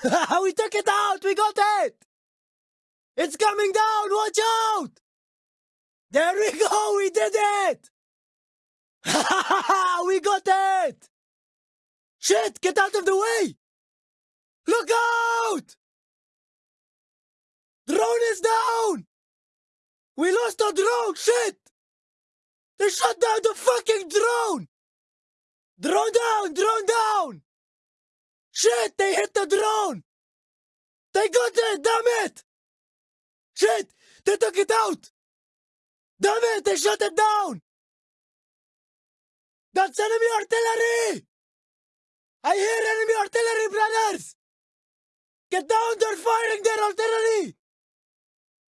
we took it out! We got it! It's coming down! Watch out! There we go! We did it! we got it! Shit! Get out of the way! Look out! Drone is down! We lost our drone! Shit! They shut down the fucking drone! Drone down! Drone down! Shit! They hit the drone! They got it! Damn it! Shit! They took it out! Damn it! They shut it down! That's enemy artillery! I hear enemy artillery, brothers! Get down! They're firing their artillery!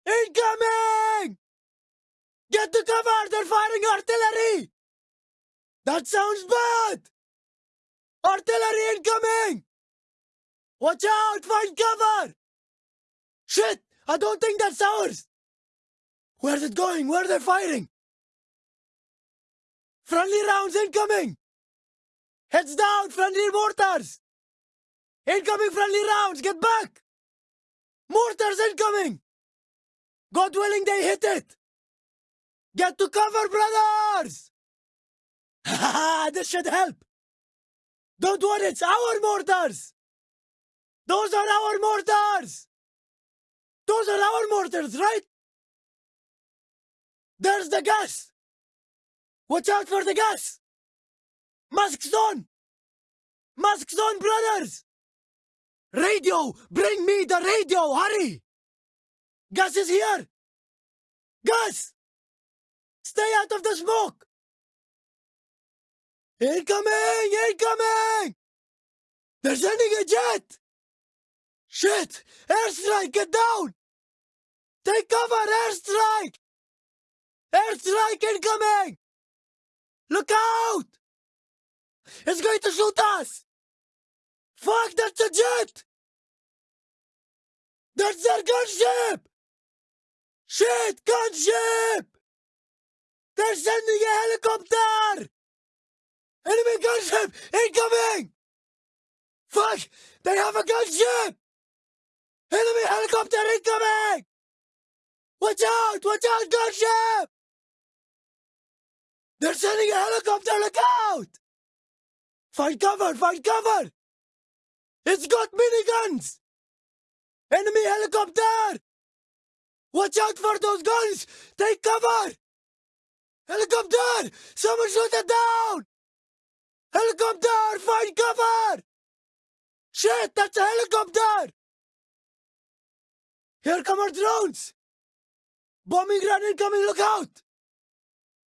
Incoming! Get to cover! They're firing artillery! That sounds bad! Artillery incoming! Watch out! Find cover! Shit! I don't think that's ours! Where's it going? Where are they firing? Friendly rounds incoming! Heads down! Friendly mortars! Incoming friendly rounds! Get back! Mortars incoming! God willing they hit it! Get to cover, brothers! Ha ha! this should help! Don't worry, it's our mortars! Those are our mortars! Those are our mortars, right? There's the gas! Watch out for the gas! Masks on! Masks on, brothers! Radio! Bring me the radio! Hurry! Gas is here! Gas! Stay out of the smoke! Incoming! Incoming! They're sending a jet! Shit! Airstrike! Get down! Take cover! Airstrike! Airstrike incoming! Look out! It's going to shoot us! Fuck, that's a jet! That's their gunship! Shit, gunship! They're sending a helicopter! Enemy gunship incoming! Fuck! They have a gunship! Enemy helicopter incoming! Watch out! Watch out, gunship! They're sending a helicopter! Look out! Find cover! Find cover! It's got miniguns! Enemy helicopter! Watch out for those guns! Take cover! Helicopter! Someone shoot it down! Helicopter! Find cover! Shit, that's a helicopter! Here come our drones! Bombing run incoming, look out!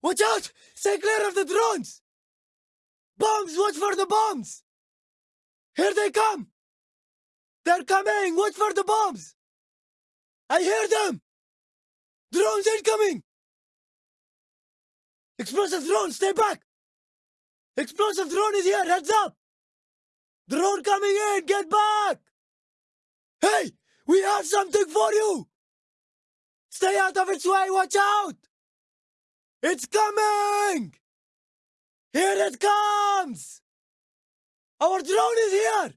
Watch out! Stay clear of the drones! Bombs, watch for the bombs! Here they come! They're coming! Watch for the bombs! I hear them! Drones incoming! Explosive drone, stay back! Explosive drone is here, heads up! Drone coming in, get back! Hey, we have something for you! Stay out of its way, watch out! It's coming! Here it comes! Our drone is here!